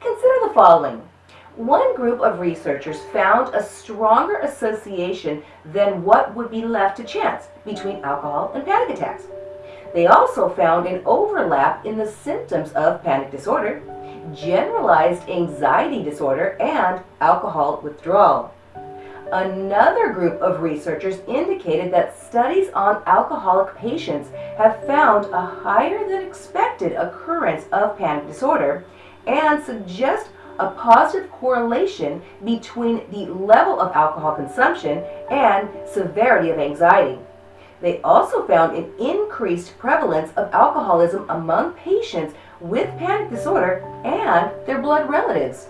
Consider the following. One group of researchers found a stronger association than what would be left to chance between alcohol and panic attacks. They also found an overlap in the symptoms of panic disorder, generalized anxiety disorder, and alcohol withdrawal. Another group of researchers indicated that studies on alcoholic patients have found a higher than expected occurrence of panic disorder and suggest a positive correlation between the level of alcohol consumption and severity of anxiety. They also found an increased prevalence of alcoholism among patients with panic disorder and their blood relatives.